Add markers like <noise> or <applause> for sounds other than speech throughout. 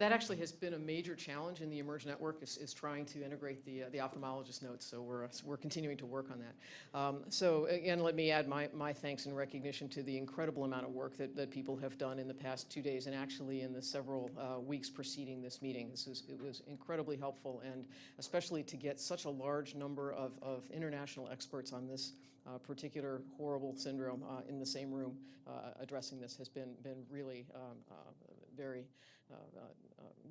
that actually has been a major challenge in the eMERGE network is, is trying to integrate the, uh, the ophthalmologist notes. So we're, uh, we're continuing to work on that. Um, so again, let me add my, my thanks and recognition to the incredible amount of work that, that people have done in the past two days and actually in the several uh, weeks preceding this meeting. This is, it was incredibly helpful and especially to get such a large number of, of international experts on this uh, particular horrible syndrome uh, in the same room uh, addressing this has been, been really um, uh, very uh, uh,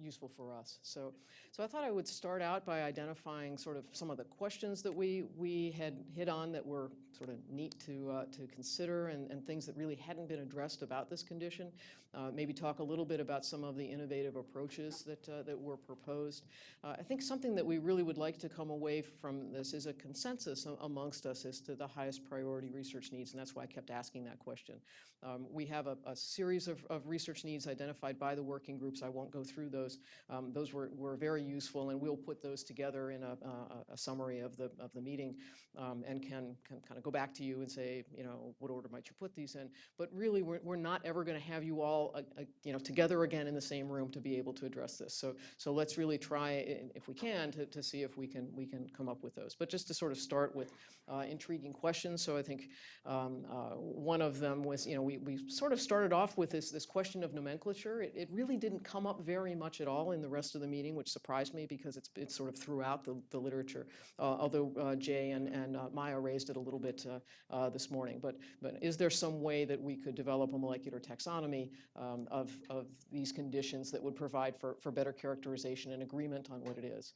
useful for us. So, so I thought I would start out by identifying sort of some of the questions that we, we had hit on that were sort of neat to, uh, to consider and, and things that really hadn't been addressed about this condition. Uh, maybe talk a little bit about some of the innovative approaches that, uh, that were proposed. I think something that we really would like to come away from this is a consensus amongst us as to the highest priority research needs, and that's why I kept asking that question. Um, we have a, a series of, of research needs identified by the working groups. I won't go through those. Um, those were, were very useful, and we'll put those together in a, a, a summary of the, of the meeting um, and can, can kind of go back to you and say, you know, what order might you put these in? But really, we're, we're not ever going to have you all, uh, uh, you know, together again in the same room to be able to address this. So, so let's really try, if we can, to, to see if we can, we can come up with those. But just to sort of start with uh, intriguing questions. So I think um, uh, one of them was, you know, we, we sort of started off with this, this question of nomenclature. It, it really didn't come up very much at all in the rest of the meeting, which surprised me because it's, it's sort of throughout the, the literature, uh, although uh, Jay and, and uh, Maya raised it a little bit this morning. But, but is there some way that we could develop a molecular taxonomy um, of, of these conditions that would provide for, for better characterization and agreement on what it is?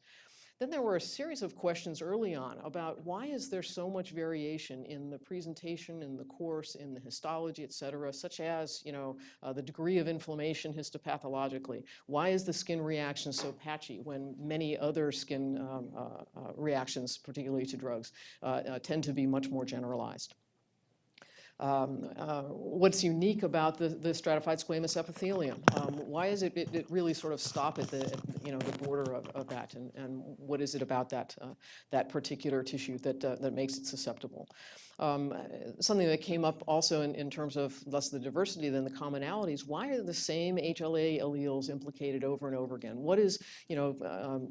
Then there were a series of questions early on about why is there so much variation in the presentation, in the course, in the histology, et cetera, such as, you know, uh, the degree of inflammation histopathologically. Why is the skin reaction so patchy when many other skin um, uh, uh, reactions, particularly to drugs, uh, uh, tend to be much more generalized? Um, uh, what's unique about the, the stratified squamous epithelium? Um, why is it, it, it, really sort of stop at the, you know, the border of, of that? And, and what is it about that, uh, that particular tissue that, uh, that makes it susceptible? Um, something that came up also in, in terms of less the diversity than the commonalities, why are the same HLA alleles implicated over and over again? What is, you know, um,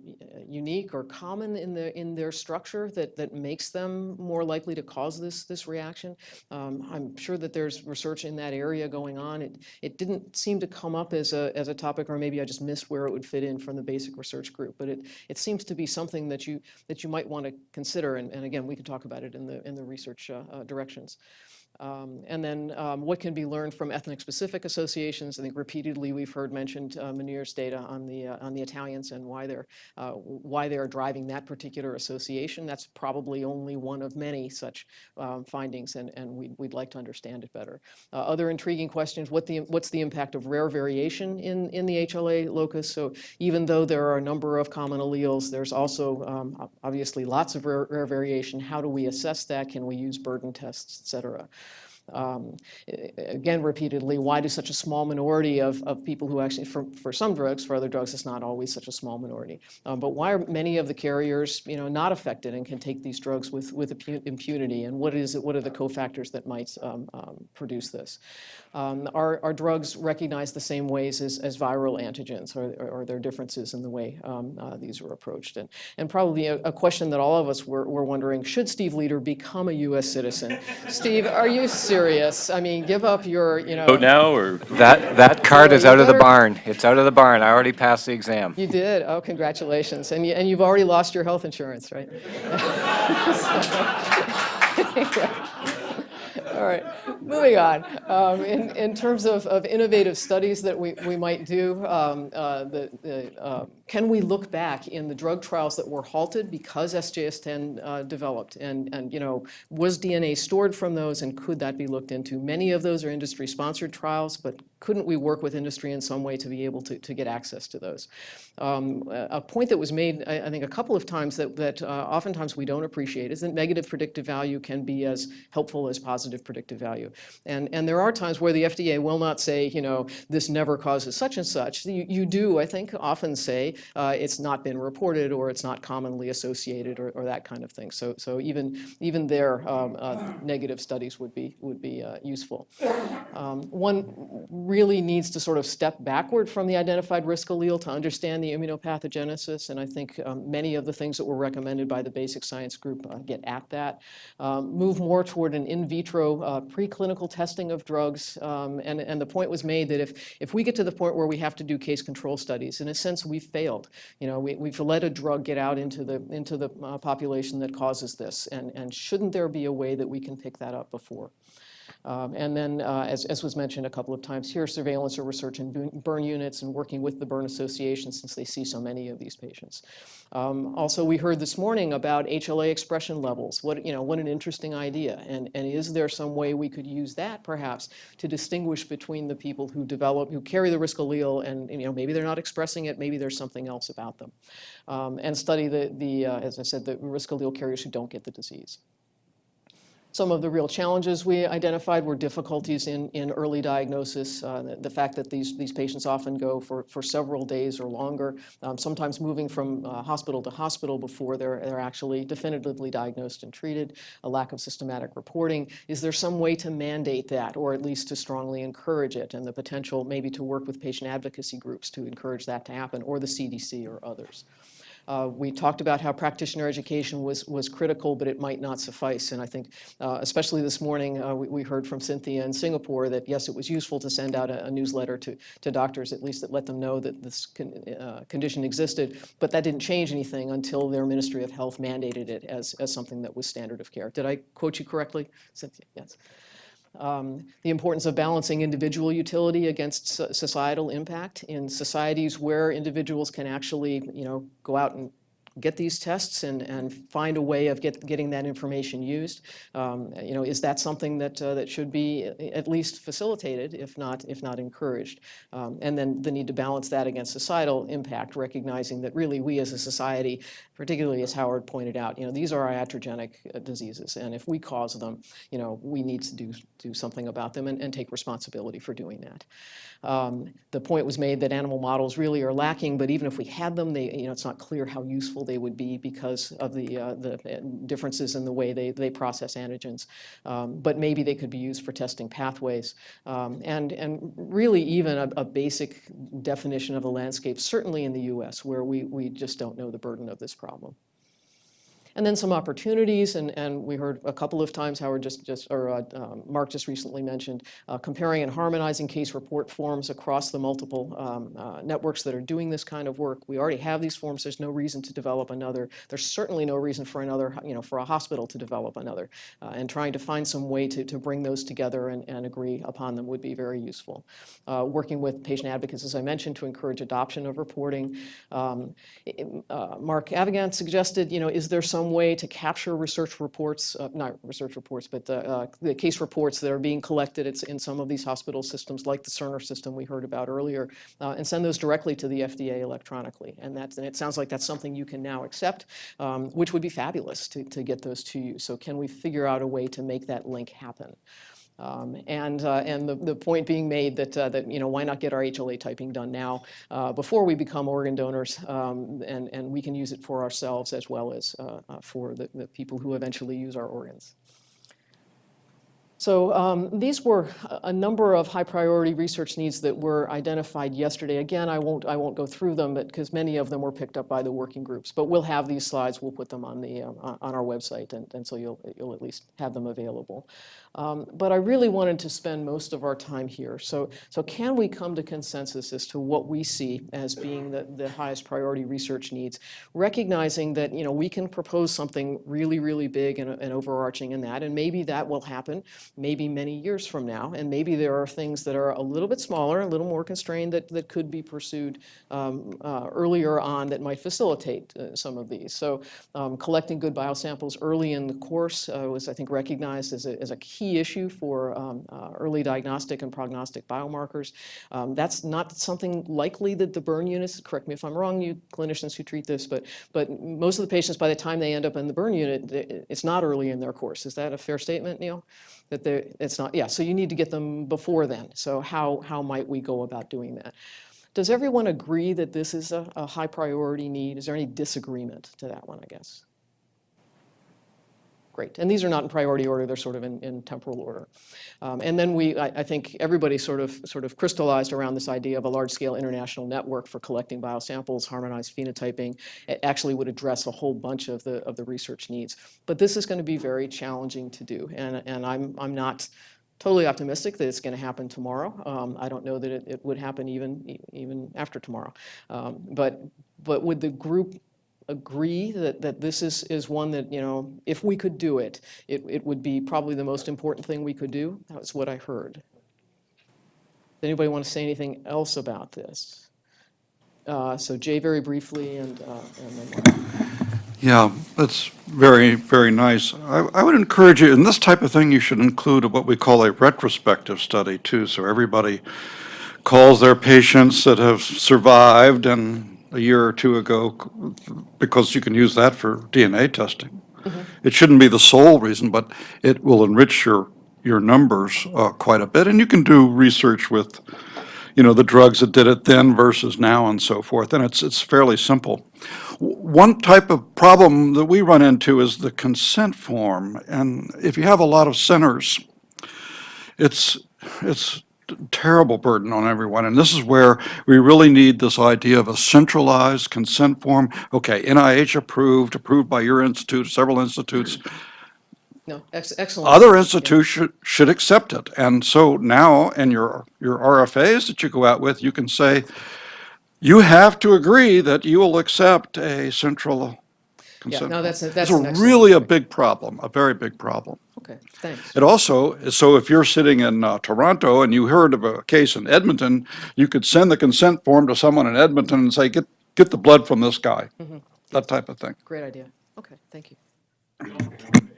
unique or common in, the, in their structure that, that makes them more likely to cause this, this reaction? Um, I'm sure that there's research in that area going on. It, it didn't seem to come up as a, as a topic, or maybe I just missed where it would fit in from the basic research group, but it, it seems to be something that you, that you might want to consider, and, and again, we can talk about it in the, in the research uh, directions. Um, and then um, what can be learned from ethnic-specific associations? I think repeatedly we've heard mentioned uh, Munir's data on the uh, on the Italians and why they're uh, why they're driving that particular association. That's probably only one of many such um, findings, and and we'd, we'd like to understand it better. Uh, other intriguing questions: what the what's the impact of rare variation in in the HLA locus? So even though there are a number of common alleles, there's also um, obviously lots of rare, rare variation. How do we assess that? Can we use burden tests, et cetera? Um, again, repeatedly, why do such a small minority of, of people who actually, for, for some drugs, for other drugs, it's not always such a small minority. Um, but why are many of the carriers, you know, not affected and can take these drugs with, with impunity? And what is it, what are the cofactors that might um, um produce this? Um, are, are drugs recognized the same ways as, as viral antigens, or, or are there differences in the way um, uh, these are approached? And, and probably a, a, question that all of us were, were wondering, should Steve Leeder become a U.S. citizen? Steve, are you serious? I mean, give up your, you know. Vote now or? That, that card is out of the barn. It's out of the barn. I already passed the exam. You did? Oh, congratulations. And, you, and you've already lost your health insurance, right? <laughs> <laughs> All right, moving on. Um, in, in terms of, of innovative studies that we, we might do, um, uh, the, the, uh, can we look back in the drug trials that were halted because SJS-TEN uh, developed? And, and, you know, was DNA stored from those and could that be looked into? Many of those are industry-sponsored trials, but couldn't we work with industry in some way to be able to, to get access to those? Um, a point that was made, I, I, think, a couple of times that, that uh, oftentimes we don't appreciate is that negative predictive value can be as helpful as positive predictive value. And, and there are times where the FDA will not say, you know, this never causes such and such. You, you do, I think, often say uh, it's not been reported or it's not commonly associated or, or that kind of thing. So, so even, even there, um, uh, negative studies would be, would be uh, useful. Um, one, really needs to sort of step backward from the identified risk allele to understand the immunopathogenesis. And I think um, many of the things that were recommended by the basic science group uh, get at that. Um, move more toward an in vitro uh, preclinical testing of drugs. Um, and, and the point was made that if, if we get to the point where we have to do case control studies, in a sense, we've failed. You know, we, we've let a drug get out into the, into the uh, population that causes this. And, and shouldn't there be a way that we can pick that up before? Um, And then, uh, as, as was mentioned a couple of times here, surveillance or research in burn units and working with the burn association since they see so many of these patients. Um, Also, we heard this morning about HLA expression levels. What, you know, what an interesting idea. And, and is there some way we could use that perhaps to distinguish between the people who develop, who carry the risk allele and, you know, maybe they're not expressing it, maybe there's something else about them. Um, And study the, the, uh, as I said, the risk allele carriers who don't get the disease. Some of the real challenges we identified were difficulties in, in early diagnosis, uh, the, fact that these, these patients often go for, for several days or longer, um, sometimes moving from uh, hospital to hospital before they're, they're actually definitively diagnosed and treated, a lack of systematic reporting. Is there some way to mandate that, or at least to strongly encourage it, and the potential maybe to work with patient advocacy groups to encourage that to happen, or the CDC or others? Uh, We talked about how practitioner education was, was critical, but it might not suffice. And I think, uh, especially this morning, uh, we, we heard from Cynthia in Singapore that, yes, it was useful to send out a, a newsletter to, to doctors, at least that let them know that this con, uh, condition existed, but that didn't change anything until their Ministry of Health mandated it as, as something that was standard of care. Did I quote you correctly, Cynthia? Yes um, the importance of balancing individual utility against societal impact in societies where individuals can actually, you know, go out and get these tests and, and find a way of get, getting that information used. Um, you know, is that something that, uh, that should be at least facilitated, if not, if not encouraged? Um, and then the need to balance that against societal impact, recognizing that really we as a society, particularly as Howard pointed out, you know, these are iatrogenic uh, diseases, and if we cause them, you know, we need to do, do something about them and, and take responsibility for doing that. Um, The point was made that animal models really are lacking, but even if we had them, they, you know, it's not clear how useful they would be because of the, uh, the uh, differences in the way they, they process antigens. Um, But maybe they could be used for testing pathways. Um, And, and really even a, a basic definition of the landscape, certainly in the US, where we, we just don't know the burden of this problem. And then some opportunities, and, and we heard a couple of times Howard just, just or uh, um, Mark just recently mentioned, uh, comparing and harmonizing case report forms across the multiple um, uh, networks that are doing this kind of work. We already have these forms. There's no reason to develop another. There's certainly no reason for another, you know, for a hospital to develop another. Uh, and trying to find some way to, to bring those together and, and agree upon them would be very useful. Uh, working with patient advocates, as I mentioned, to encourage adoption of reporting. Um, uh, Mark Avigan suggested, you know, is there some way to capture research reports, uh, not research reports, but uh, the case reports that are being collected it's in some of these hospital systems, like the Cerner system we heard about earlier, uh, and send those directly to the FDA electronically. And that's, and it sounds like that's something you can now accept, um, which would be fabulous to, to get those to you. So can we figure out a way to make that link happen? Um, And, uh, and the, the point being made that, uh, that, you know, why not get our HLA typing done now uh, before we become organ donors? um, And, and we can use it for ourselves as well as uh, uh, for the, the people who eventually use our organs. So um, these were a- number of high-priority research needs that were identified yesterday. Again, I won't, I won't go through them, because many of them were picked up by the working groups. But we'll have these slides, we'll put them on the, um, on our website, and, and so you'll, you'll at least have them available. Um, But I really wanted to spend most of our time here. So, so can we come to consensus as to what we see as being the, the highest priority research needs? Recognizing that, you know, we can propose something really, really big and, and overarching in that, and maybe that will happen maybe many years from now, and maybe there are things that are a little bit smaller, a little more constrained that, that could be pursued um, uh, earlier on that might facilitate uh, some of these. So um, collecting good biosamples early in the course uh, was, I think, recognized as a, as a key issue for um, uh, early diagnostic and prognostic biomarkers. Um, That's not something likely that the burn units, correct me if I'm wrong, you clinicians who treat this, but, but most of the patients, by the time they end up in the burn unit, it's not early in their course. Is that a fair statement, Neil? That they're, it's not, yeah, so you need to get them before then. So how, how might we go about doing that? Does everyone agree that this is a, a high priority need? Is there any disagreement to that one, I guess? Great. And these are not in priority order, they're sort of in, in temporal order. Um, And then we, I, I think everybody sort of, sort of crystallized around this idea of a large-scale international network for collecting biosamples, harmonized phenotyping. It actually would address a whole bunch of the, of the research needs. But this is going to be very challenging to do, and, and I'm, I'm not totally optimistic that it's going to happen tomorrow. Um, I don't know that it, it would happen even, even after tomorrow. Um, But, but would the group agree that, that this is, is one that, you know, if we could do it, it, it would be probably the most important thing we could do? That was what I heard. Does anybody want to say anything else about this? Uh, So Jay, very briefly, and, uh, and then. Yeah, that's very, very nice. I, I would encourage you, in this type of thing, you should include what we call a retrospective study too, so everybody calls their patients that have survived and a year or two ago, because you can use that for DNA testing. It shouldn't be the sole reason, but it will enrich your, your numbers uh, quite a bit, and you can do research with, you know, the drugs that did it then versus now and so forth, and it's, it's fairly simple. W- One type of problem that we run into is the consent form, and if you have a lot of centers, it's, it's terrible burden on everyone, and this is where we really need this idea of a centralized consent form. Okay, NIH approved, approved by your institute, several institutes, No, ex- excellent. other institutes should, should accept it. And so now, in your, your RFAs that you go out with, you can say, you have to agree that you will accept a central consent. no, that's a- that's It's a really a big problem, a very big problem. Okay, thanks. It also, so if you're sitting in uh, Toronto and you heard of a case in Edmonton, you could send the consent form to someone in Edmonton and say, get, get the blood from this guy. Mm-hmm. That type of thing. Great idea. Okay, thank you.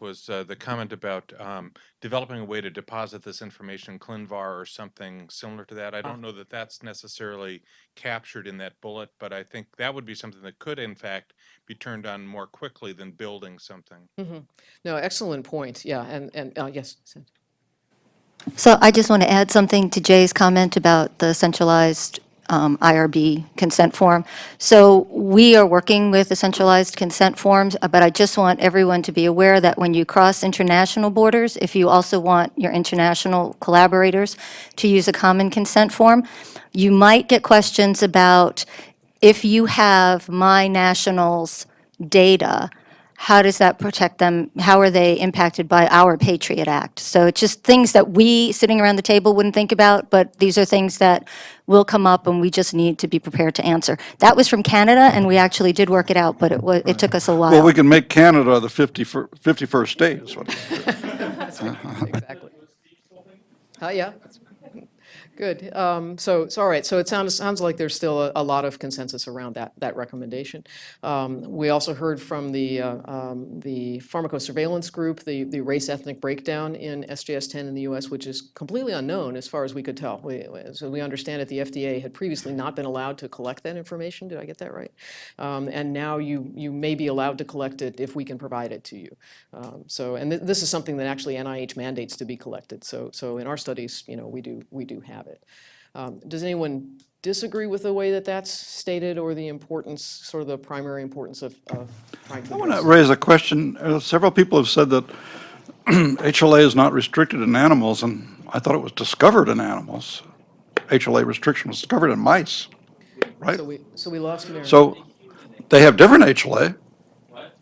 Was uh, the comment about um, developing a way to deposit this information in ClinVar or something similar to that. I don't know that that's necessarily captured in that bullet, but I think that would be something that could in fact be turned on more quickly than building something. No, excellent point, yeah, and, and, uh, yes, So I just want to add something to Jay's comment about the centralized um, IRB consent form. So we are working with the centralized consent forms, uh, but I just want everyone to be aware that when you cross international borders, if you also want your international collaborators to use a common consent form, you might get questions about if you have my nationals' data, how does that protect them? How are they impacted by our Patriot Act? So it's just things that we, sitting around the table, wouldn't think about, but these are things that will come up and we just need to be prepared to answer. That was from Canada, and we actually did work it out, but it was, it took us a while. Well, we can make Canada the 51st 51st state is what. <laughs> exactly. Uh, yeah. Good. Um, so, so all right. So it sounds sounds like there's still a, a lot of consensus around that that recommendation. Um, we also heard from the uh, um, the pharmacosurveillance group the the race ethnic breakdown in SJS-TEN in the U.S., which is completely unknown as far as we could tell. We, so we understand that the FDA had previously not been allowed to collect that information. Did I get that right? Um, and now you you may be allowed to collect it if we can provide it to you. Um, so, and th- this is something that actually NIH mandates to be collected. So, so in our studies, you know, we do we do have it. Um, does anyone disagree with the way that that's stated, or the importance, sort of the primary importance of, of trying to? I want to raise a question. Uh, Several people have said that <clears throat> HLA is not restricted in animals, and I thought it was discovered in animals. HLA restriction was discovered in mice, right? So we so we lost Mary. So they have different HLA. What?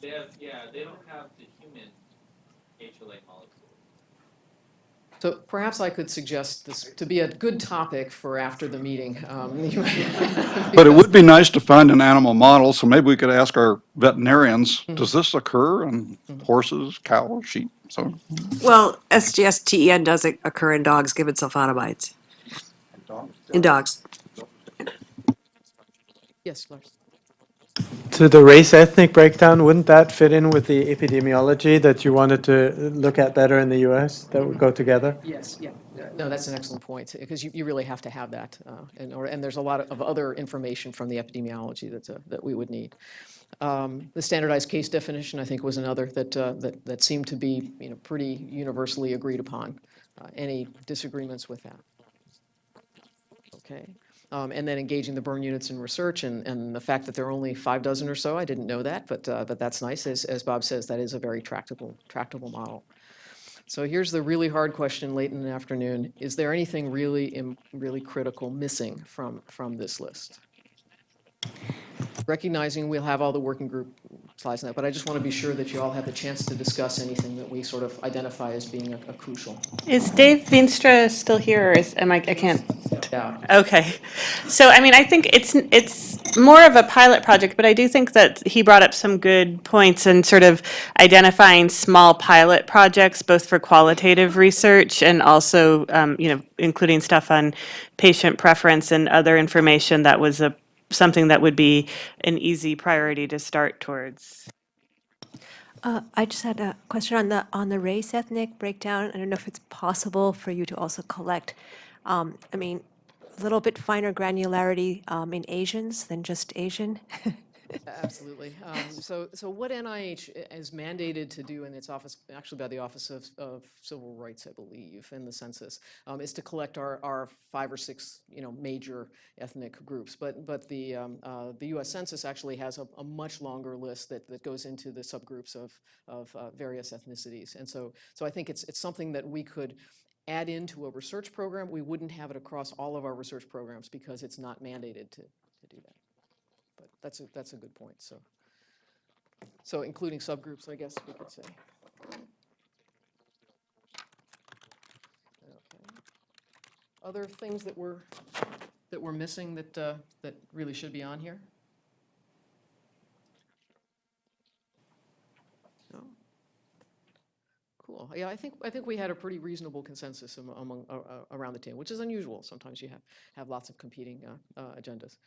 They have, yeah, they don't have the human HLA molecule. So perhaps I could suggest this to be a good topic for after the meeting. Um, <laughs> But it would be nice to find an animal model, so maybe we could ask our veterinarians, does this occur in horses, cows, sheep? So, Well, SJS-TEN does occur in dogs given sulfonamides. In dogs. yes, Lars. To the race ethnic breakdown, wouldn't that fit in with the epidemiology that you wanted to look at better in the US? That would go together? Yes, yeah. No, that's an excellent point, because you, you really have to have that. uh, order- And there's a lot of other information from the epidemiology that's, uh, that we would need. Um, The standardized case definition, I think, was another that, uh, that, that seemed to be, you know, pretty universally agreed upon. Uh, Any disagreements with that? Okay. Um, and then engaging the burn units in research, and, and the fact that there are only five dozen or so, I didn't know that, but, uh, but that's nice. As, as Bob says, that is a very tractable, tractable model. So here's the really hard question late in the afternoon. Is there anything really, really critical missing from, from this list? Recognizing we'll have all the working group slides on that, but I just want to be sure that you all have the chance to discuss anything that we sort of identify as being a a crucial. Is Dave Veenstra still here, or is, am I, I can't, Yeah, okay. So, I mean, I think it's, it's more of a pilot project, but I do think that he brought up some good points in sort of identifying small pilot projects, both for qualitative research and also, um, you know, including stuff on patient preference and other information that was a, something that would be an easy priority to start towards. Uh, I just had a question on the, on the race ethnic breakdown. I don't know if it's possible for you to also collect, um, I mean, a little bit finer granularity um, in Asians than just Asian. <laughs> absolutely. Um, So, so what NIH is mandated to do in its office, actually by the Office of, of Civil Rights, I believe, in the census, um, is to collect our, our five or six, you know, major ethnic groups. But, but the, um, uh, the US Census actually has a, a much longer list that, that goes into the subgroups of, of uh, various ethnicities. And so, so I think it's, it's something that we could add into a research program. We wouldn't have it across all of our research programs because it's not mandated to, to do that. But that's a, that's a good point, so. So including subgroups, I guess we could say. Okay. Other things that we're, that we're missing that, uh, that really should be on here? No? Cool. Yeah, I think, I think we had a pretty reasonable consensus amo- among, uh, uh, around the table, which is unusual. Sometimes you have, have lots of competing uh, uh, agendas.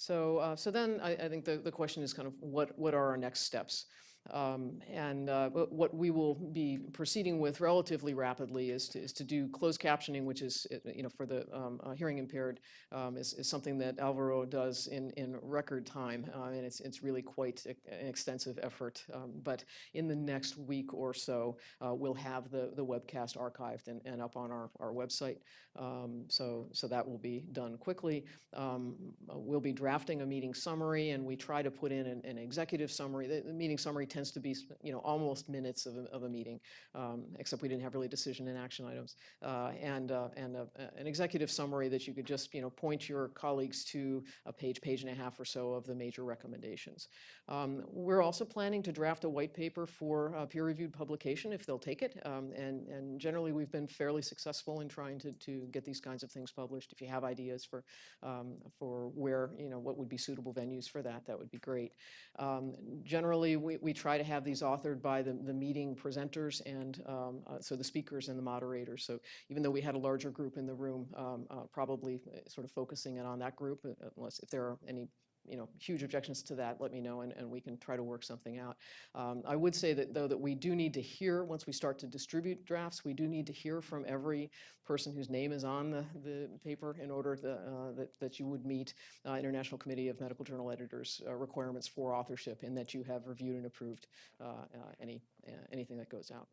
So, uh, so then I, I think the, the question is kind of what, what are our next steps? Um, And uh, what we will be proceeding with relatively rapidly is to, is to do closed captioning, which is, uh, you know, for the um, uh, hearing impaired, um, is, is something that Alvaro does in, in record time. uh, And it's, it's really quite an extensive effort. Um, But in the next week or so, uh, we'll have the, the webcast archived and, and up on our, our website. Um, So, so that will be done quickly. Um, We'll be drafting a meeting summary, and we try to put in an, an executive summary. The, the meeting summary tends to be, you know, almost minutes of a, of a meeting, um, except we didn't have really decision and action items. Uh, And, uh, and a- a- an executive summary that you could just, you know, point your colleagues to a page, page and a half or so of the major recommendations. Um, We're also planning to draft a white paper for uh, peer-reviewed publication, if they'll take it. Um, And, and generally, we've been fairly successful in trying to, to get these kinds of things published. If you have ideas for, um, for where, you know, what would be suitable venues for that, that would be great. Um, Generally, we, we try to have these authored by the, the meeting presenters and, um, uh, so the speakers and the moderators. So even though we had a larger group in the room, um, uh, probably uh, sort of focusing in on that group, uh, unless, if there are any you know, huge objections to that, let me know, and, and we can try to work something out. Um, I would say that, though, that we do need to hear, once we start to distribute drafts, we do need to hear from every person whose name is on the, the paper in order that, uh, that, that you would meet uh, International Committee of Medical Journal Editors uh, requirements for authorship, and that you have reviewed and approved uh, uh, any, uh, anything that goes out.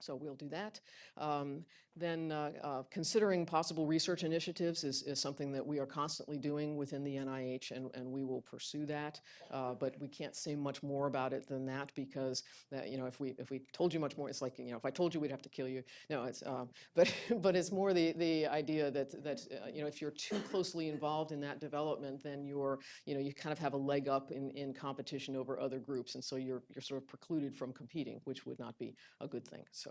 So we'll do that. Um, Then uh, uh, considering possible research initiatives is, is something that we are constantly doing within the NIH, and, and we will pursue that. Uh, But we can't say much more about it than that because, that, you know, if we, if we told you much more, it's like, you know, if I told you, we'd have to kill you. No, it's, um, but, <laughs> but it's more the, the idea that, that, uh, you know, if you're too closely involved in that development, then you're, you know, you kind of have a leg up in, in competition over other groups. And so you're, you're sort of precluded from competing, which would not be a good thing. So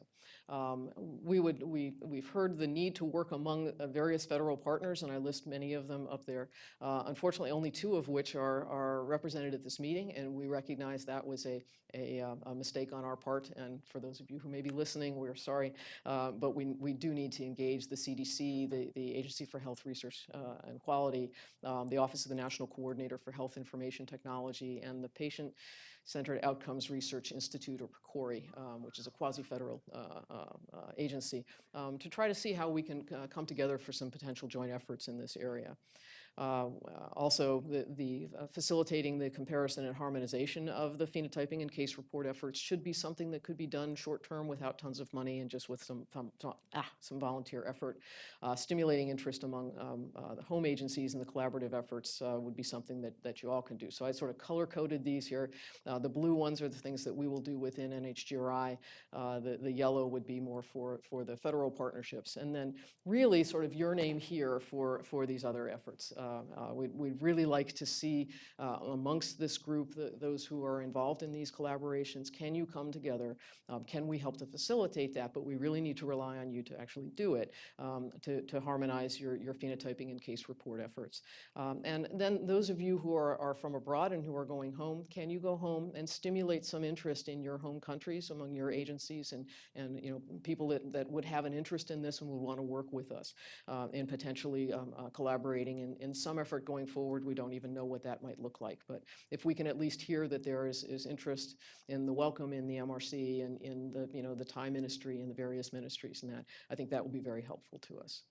um, we would, we, we've heard the need to work among uh, various federal partners, and I list many of them up there. Uh, Unfortunately, only two of which are, are represented at this meeting, and we recognize that was a, a, uh, a mistake on our part. And for those of you who may be listening, we're sorry. Uh, But we, we do need to engage the CDC, the, the Agency for Health Research uh, and Quality, um, the Office of the National Coordinator for Health Information Technology, and the Patient Centered Outcomes Research Institute, or PCORI, um, which is a quasi-federal uh, uh, uh, agency, um, to try to see how we can come together for some potential joint efforts in this area. Uh, Also, the, the uh, facilitating the comparison and harmonization of the phenotyping and case report efforts should be something that could be done short-term without tons of money and just with some, some- ah, some volunteer effort. Uh, Stimulating interest among um, uh, the home agencies and the collaborative efforts uh, would be something that, that you all can do. So I sort of color-coded these here. Uh, The blue ones are the things that we will do within NHGRI. The, the yellow would be more for, for the federal partnerships. And then really sort of your name here for, for these other efforts. Uh, uh, We'd, we'd really like to see uh, amongst this group, the- those who are involved in these collaborations, can you come together? Um, Can we help to facilitate that? But we really need to rely on you to actually do it, um, to, to harmonize your, your phenotyping and case report efforts. Um, And then those of you who are, are from abroad and who are going home, can you go home and stimulate some interest in your home countries among your agencies and, and, you know, people that, that would have an interest in this and would want to work with us uh, in potentially um, uh, collaborating in, in some effort going forward. We don't even know what that might look like. But if we can at least hear that there is, is interest in the Wellcome in the MRC and in the, you know, the Thai ministry and the various ministries and that, I think that will be very helpful to us.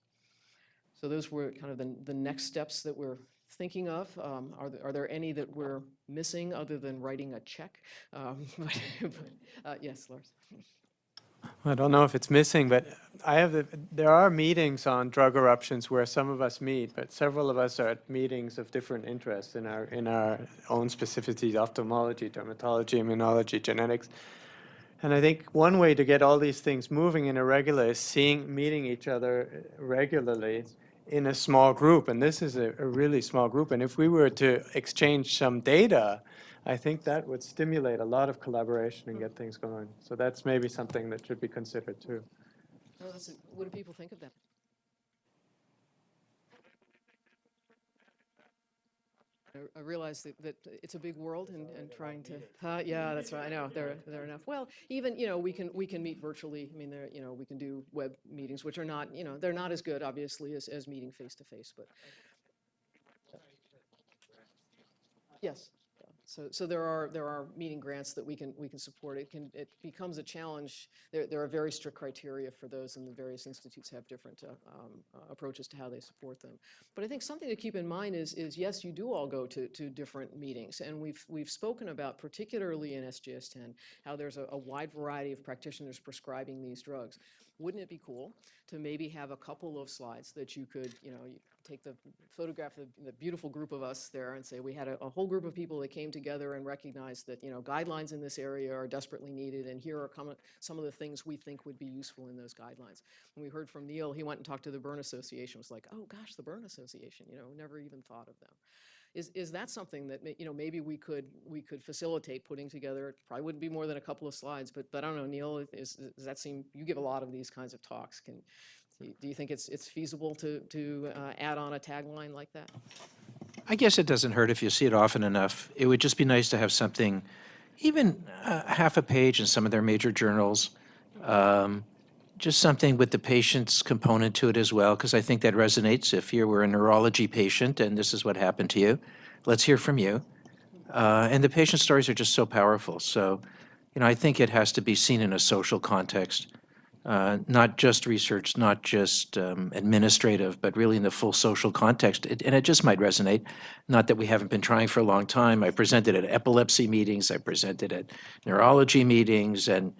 So those were kind of the, the next steps that we're thinking of. Um, Are there, are there any that we're missing other than writing a check? Um, <laughs> but- but, uh, Yes, Lars? I don't know if it's missing, but I have, the- there are meetings on drug eruptions where some of us meet, but several of us are at meetings of different interests in our, in our own specificities, ophthalmology, dermatology, immunology, genetics. And I think one way to get all these things moving in a regular is seeing, meeting each other regularly in a small group. And this is a, a really small group. And if we were to exchange some data, I think that would stimulate a lot of collaboration and get things going. So that's maybe something that should be considered too. That's What do people think of that? I- realize that, that it's a big world and, and trying to, huh, yeah, that's right, I know, there, there are enough. Well, even, you know, we can, we can meet virtually, I mean, there, you know, we can do web meetings, which are not, you know, they're not as good, obviously, as, as meeting face-to-face, but. Yes. So, so there are, there are meeting grants that we can, we can support. It can, it becomes a challenge. There, there are very strict criteria for those, and the various institutes have different uh, um, uh, approaches to how they support them. But I think something to keep in mind is, is yes, you do all go to, to different meetings, and we've, we've spoken about, particularly in SJS-TEN, how there's a, a wide variety of practitioners prescribing these drugs. Wouldn't it be cool to maybe have a couple of slides that you could, you know, take the photograph of the beautiful group of us there and say, we had a, a whole group of people that came together and recognized that, you know, guidelines in this area are desperately needed, and here are some of the things we think would be useful in those guidelines. When we heard from Neil, he went and talked to the Burn Association, was like, oh, gosh, the Burn Association, you know, never even thought of them. Is, is that something that, you know, maybe we could, we could facilitate putting together, it probably wouldn't be more than a couple of slides, but, but I don't know, Neil, is, does that seem, you give a lot of these kinds of talks, can, do you- think it's, it's feasible to, to uh, add on a tagline like that? I guess it doesn't hurt if you see it often enough. It would just be nice to have something, even uh, half a page in some of their major journals, um, just something with the patient's component to it as well, because I think that resonates. If you were a neurology patient and this is what happened to you, let's hear from you. Uh, And the patient stories are just so powerful. So, you know, I think it has to be seen in a social context, uh, not just research, not just um, administrative, but really in the full social context. It- And it just might resonate. Not that we haven't been trying for a long time. I presented at epilepsy meetings, I presented at neurology meetings, and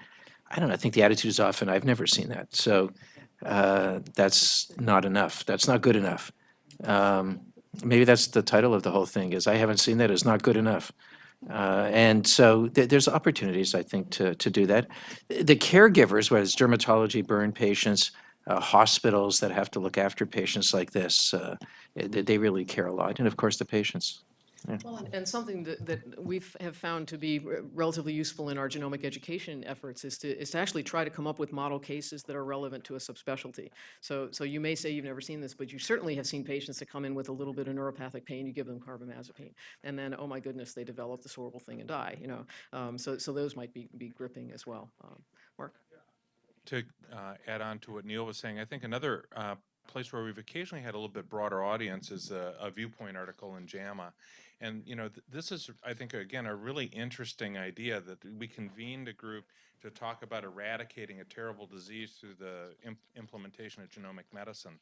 I don't know, I think the attitude is often, I've never seen that. So uh, that's not enough. That's not good enough. Um, Maybe that's the title of the whole thing, is I haven't seen that, it's not good enough. Uh, And so th- there's opportunities, I think, to, to do that. The caregivers, whether it's dermatology, burn patients, uh, hospitals that have to look after patients like this, uh, they, they really care a lot. And of course, the patients. Well, and- and something that, that we've found to be relatively useful in our genomic education efforts is to, is to actually try to come up with model cases that are relevant to a subspecialty. So, so you may say you've never seen this, but you certainly have seen patients that come in with a little bit of neuropathic pain, you give them carbamazepine, and then, oh my goodness, they develop this horrible thing and die, you know? Um, So, so those might be, be gripping as well. Um, Mark? to uh, add on to what Neil was saying, I think another uh, place where we've occasionally had a little bit broader audience is a, a viewpoint article in JAMA. And, you know, th- this is, I think, again, a really interesting idea that we convened a group to talk about eradicating a terrible disease through the imp- implementation of genomic medicine.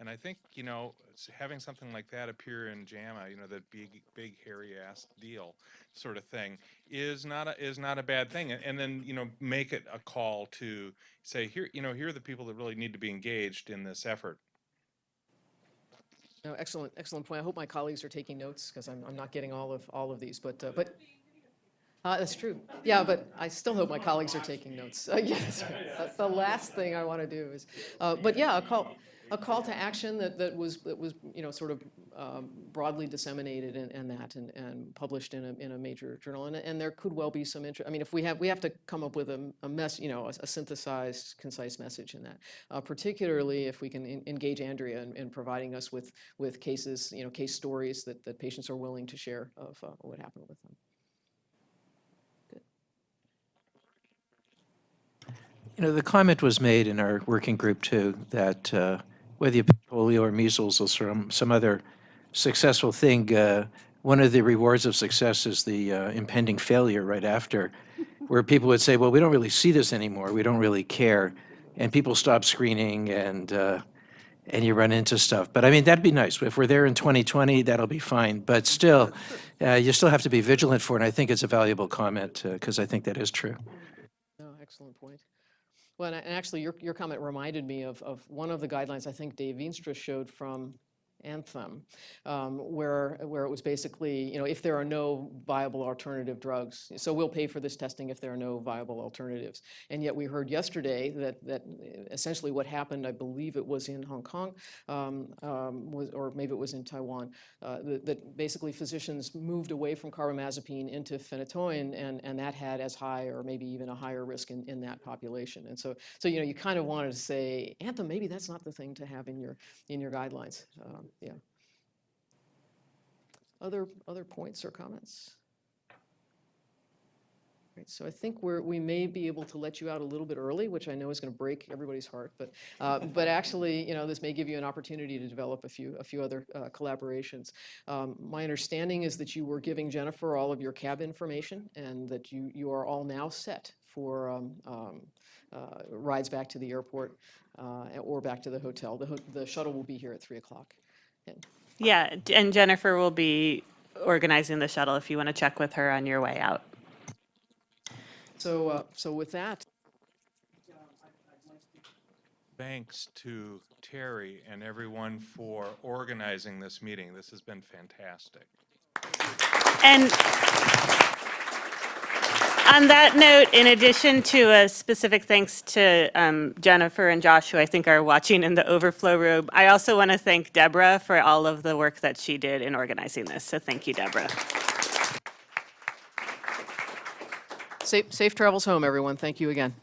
And I think, you know, having something like that appear in JAMA, you know, that big, big hairy ass deal sort of thing, is not a, is not a bad thing. And, and then, you know, make it a call to say, here, you know, here are the people that really need to be engaged in this effort. No, excellent, excellent point. I hope my colleagues are taking notes because I'm, I'm not getting all of, all of these, but, uh, but, uh, that's true. Yeah, but I still hope my colleagues are taking notes. <laughs> Uh, that's the last thing I want to do is, uh, but yeah, a call, a call to action that, that was, that was, you know, sort of um, broadly disseminated and, and that, and, and published in a, in a major journal. And, and there could well be some interest, I mean, if we have, we have to come up with a, a mess, you know, a, a synthesized, concise message in that. Uh, particularly if we can en- engage Andrea in, in providing us with, with cases, you know, case stories that, that patients are willing to share of uh, what happened with them. You know, the comment was made in our working group too, that uh, whether you pick polio or measles or some, some other successful thing, uh, one of the rewards of success is the uh, impending failure right after, <laughs> where people would say, well, we don't really see this anymore, we don't really care, and people stop screening and, uh, and you run into stuff. But I mean, that'd be nice. If we're there in 2020, that'll be fine. But still, <laughs> uh, you still have to be vigilant for it, and I think it's a valuable comment, because I think that is true. No, excellent point. Well, and actually, your, your comment reminded me of, of one of the guidelines I think Dave Veenstra showed from Anthem, um, where, where it was basically, you know, if there are no viable alternative drugs, so we'll pay for this testing if there are no viable alternatives. And yet we heard yesterday that, that essentially what happened, I believe it was in Hong Kong, um, um, was, or maybe it was in Taiwan, uh, that, that basically physicians moved away from carbamazepine into phenytoin, and, and that had as high or maybe even a higher risk in, in that population. And so, so you know, you kind of wanted to say, Anthem, maybe that's not the thing to have in your in your guidelines. Yeah. Other other points or comments? Right, so I think we're, we may be able to let you out a little bit early, which I know is going to break everybody's heart, but, uh, but actually, you know, this may give you an opportunity to develop a few, a few other uh, collaborations. Um, My understanding is that you were giving Jennifer all of your cab information and that you, you are all now set for um, um, uh, rides back to the airport uh, or back to the hotel. The, ho- the shuttle will be here at 3 o'clock. And Yeah, and Jennifer will be organizing the shuttle if you want to check with her on your way out. So, uh, so with that, Thanks to Terry and everyone for organizing this meeting. This has been fantastic. And on that note, in addition to a specific thanks to um, Jennifer and Josh, who I think are watching in the overflow room, I also want to thank Deborah for all of the work that she did in organizing this. So thank you, Deborah. safe, safe travels home, everyone. Thank you again.